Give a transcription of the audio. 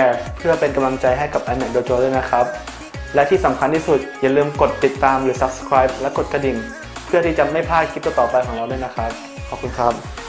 ร์เพื่อเป็นกำลังใจให้กับ a n a c Dojo ด้วยนะครับ และที่สำคัญที่สุดอย่าลืมกดติดตามหรือ subscribe และกดกระดิ่ง เพื่อที่จะไม่พลาดคลิปต่อๆไปของเราด้วยนะครับ ขอบคุณครับ